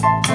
Bye.